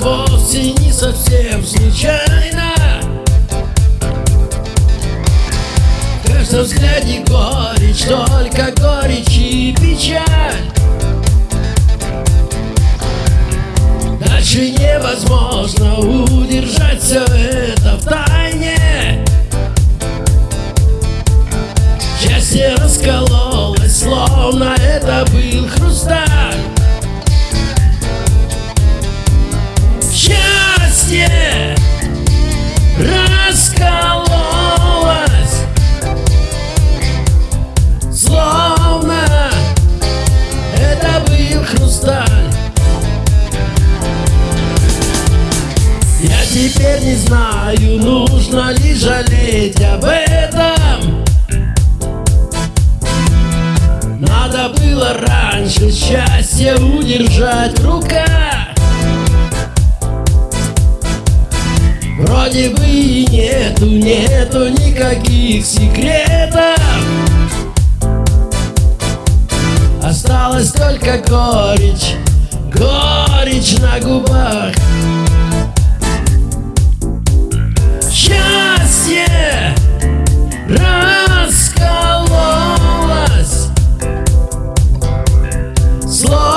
вовсе не совсем случайно. В каждом взгляде горечь, только горечь и печаль. Дальше невозможно удержать все это в тайне. Счастье раскололось, словно это был хрусталь раскололось Словно это был хрусталь. Я теперь не знаю, нужно ли жалеть об этом. Надо было раньше счастье удержать в Вроде бы и нету, нету никаких секретов. Осталась только горечь, горечь на губах. Счастье раскололось. Словно